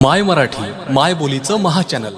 माय मराठी माय बोलीचं महाचॅनल